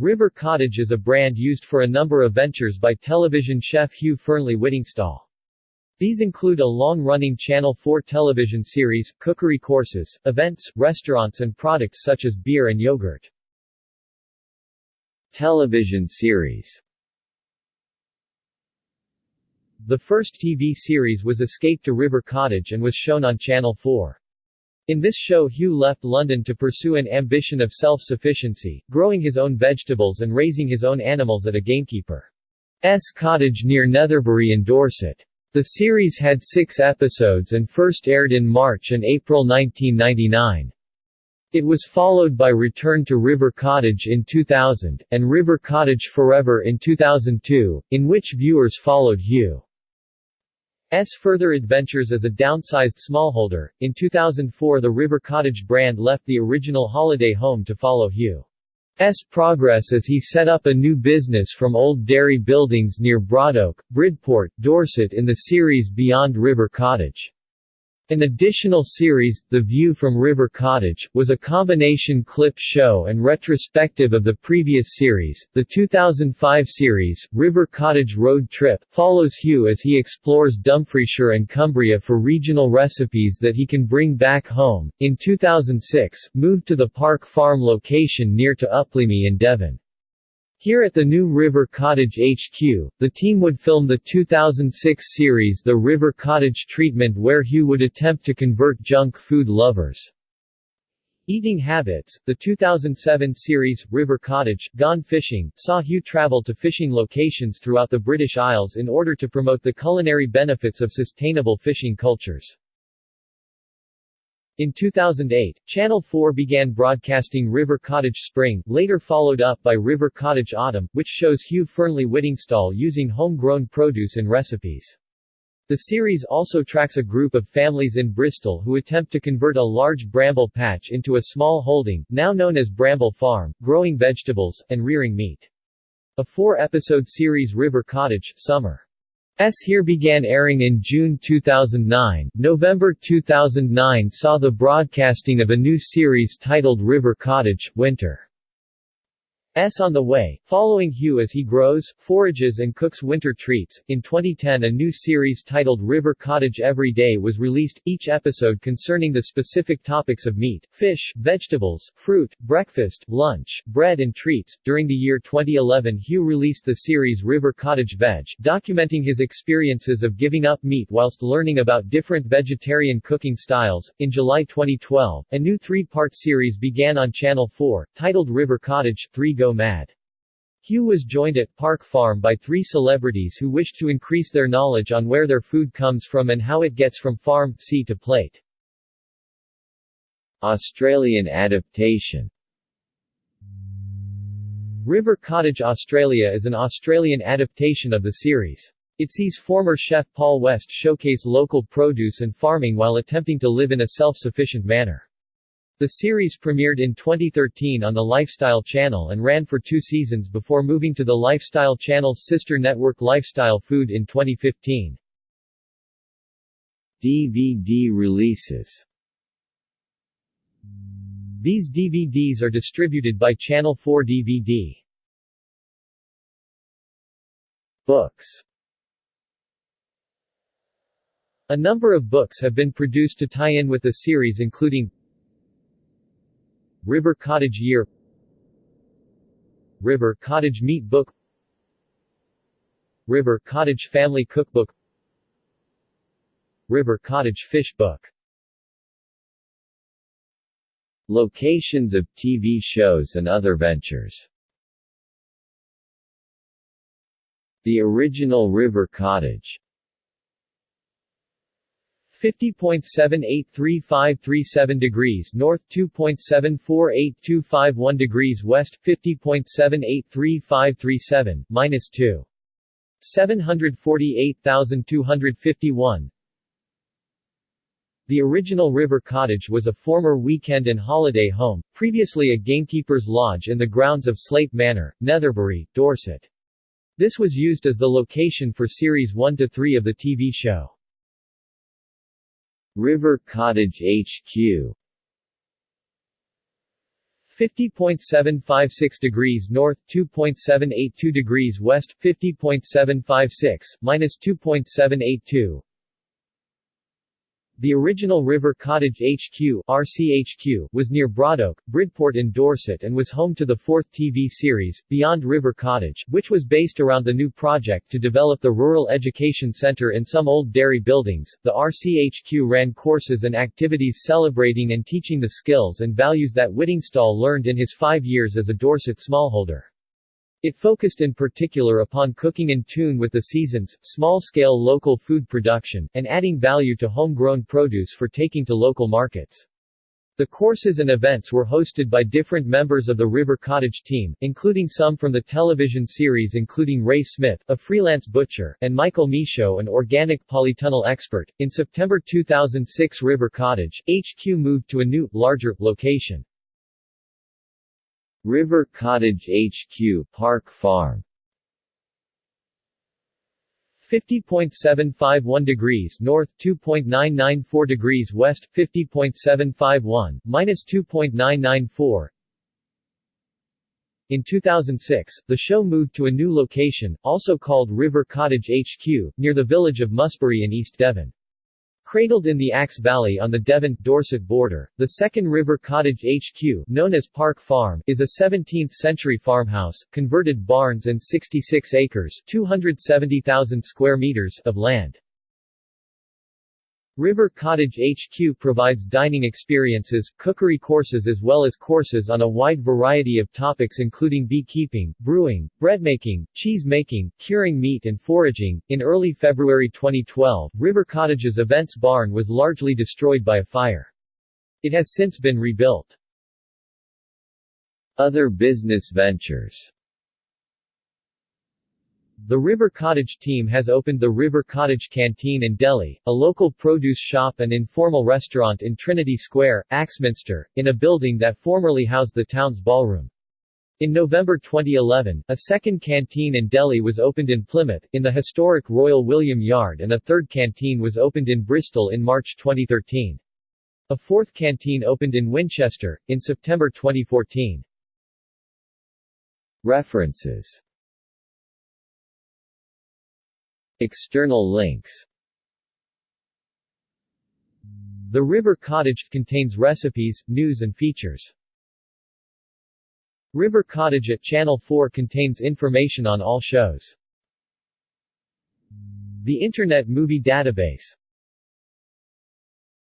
River Cottage is a brand used for a number of ventures by television chef Hugh Fearnley Whittingstall. These include a long-running Channel 4 television series, cookery courses, events, restaurants and products such as beer and yogurt. Television series The first TV series was Escape to River Cottage and was shown on Channel 4. In this show Hugh left London to pursue an ambition of self-sufficiency, growing his own vegetables and raising his own animals at a gamekeeper's cottage near Netherbury in Dorset. The series had six episodes and first aired in March and April 1999. It was followed by Return to River Cottage in 2000, and River Cottage Forever in 2002, in which viewers followed Hugh. S. further adventures as a downsized smallholder. In 2004 the River Cottage brand left the original holiday home to follow Hugh. S. progress as he set up a new business from old dairy buildings near Broadoak, Bridport, Dorset in the series Beyond River Cottage. An additional series, The View from River Cottage, was a combination clip show and retrospective of the previous series. The 2005 series, River Cottage Road Trip, follows Hugh as he explores Dumfriesshire and Cumbria for regional recipes that he can bring back home. In 2006, moved to the Park Farm location near to Uplyme in Devon. Here at the new River Cottage HQ, the team would film the 2006 series The River Cottage Treatment where Hugh would attempt to convert junk food lovers' eating habits. The 2007 series, River Cottage, Gone Fishing, saw Hugh travel to fishing locations throughout the British Isles in order to promote the culinary benefits of sustainable fishing cultures. In 2008, Channel 4 began broadcasting River Cottage Spring, later followed up by River Cottage Autumn, which shows Hugh Fearnley Whittingstall using homegrown produce and recipes. The series also tracks a group of families in Bristol who attempt to convert a large bramble patch into a small holding, now known as Bramble Farm, growing vegetables, and rearing meat. A four-episode series River Cottage Summer S here began airing in June 2009. November 2009 saw the broadcasting of a new series titled River Cottage Winter. S on the way, following Hugh as he grows, forages and cooks winter treats. In 2010 a new series titled River Cottage Every Day was released, each episode concerning the specific topics of meat, fish, vegetables, fruit, breakfast, lunch, bread and treats. During the year 2011 Hugh released the series River Cottage Veg, documenting his experiences of giving up meat whilst learning about different vegetarian cooking styles. In July 2012, a new three-part series began on Channel 4, titled River Cottage 3 Go Mad. Hugh was joined at Park Farm by three celebrities who wished to increase their knowledge on where their food comes from and how it gets from farm, sea to plate. Australian adaptation River Cottage Australia is an Australian adaptation of the series. It sees former chef Paul West showcase local produce and farming while attempting to live in a self-sufficient manner. The series premiered in 2013 on the Lifestyle Channel and ran for two seasons before moving to the Lifestyle Channel's sister network Lifestyle Food in 2015. DVD releases These DVDs are distributed by Channel 4 DVD. Books A number of books have been produced to tie in with the series including River Cottage Year River Cottage Meat Book River Cottage Family Cookbook River Cottage Fish Book Locations of TV shows and other ventures The original River Cottage 50.783537 degrees north 2.748251 degrees west 50.783537 minus 2 748,251 The original River Cottage was a former weekend and holiday home, previously a gamekeeper's lodge in the grounds of Slate Manor, Netherbury, Dorset. This was used as the location for Series 1 to 3 of the TV show. River Cottage HQ 50.756 degrees north, 2.782 degrees west, 50.756, minus 2.782. The original River Cottage HQ RCHQ was near Broadoak, Bridport in Dorset and was home to the fourth TV series, Beyond River Cottage, which was based around the new project to develop the Rural Education Centre in some old dairy buildings. The RCHQ ran courses and activities celebrating and teaching the skills and values that Whittingstall learned in his five years as a Dorset smallholder. It focused in particular upon cooking in tune with the seasons, small-scale local food production, and adding value to homegrown produce for taking to local markets. The courses and events were hosted by different members of the River Cottage team, including some from the television series including Ray Smith, a freelance butcher, and Michael Michaud an organic polytunnel expert. In September 2006 River Cottage, HQ moved to a new, larger, location. River Cottage HQ Park Farm 50.751 degrees north, 2.994 degrees west, 50.751, minus 2.994. In 2006, the show moved to a new location, also called River Cottage HQ, near the village of Musbury in East Devon. Cradled in the Axe Valley on the Devon-Dorset border, the Second River Cottage HQ, known as Park Farm, is a 17th-century farmhouse, converted barns and 66 acres 270,000 square meters of land. River Cottage HQ provides dining experiences, cookery courses as well as courses on a wide variety of topics including beekeeping, brewing, bread making, cheese making, curing meat and foraging. In early February 2012, River Cottage's events barn was largely destroyed by a fire. It has since been rebuilt. Other business ventures the River Cottage team has opened the River Cottage Canteen in Deli, a local produce shop and informal restaurant in Trinity Square, Axminster, in a building that formerly housed the town's ballroom. In November 2011, a second canteen in Deli was opened in Plymouth, in the historic Royal William Yard and a third canteen was opened in Bristol in March 2013. A fourth canteen opened in Winchester, in September 2014. References External links The River Cottage contains recipes, news and features. River Cottage at Channel 4 contains information on all shows. The Internet Movie Database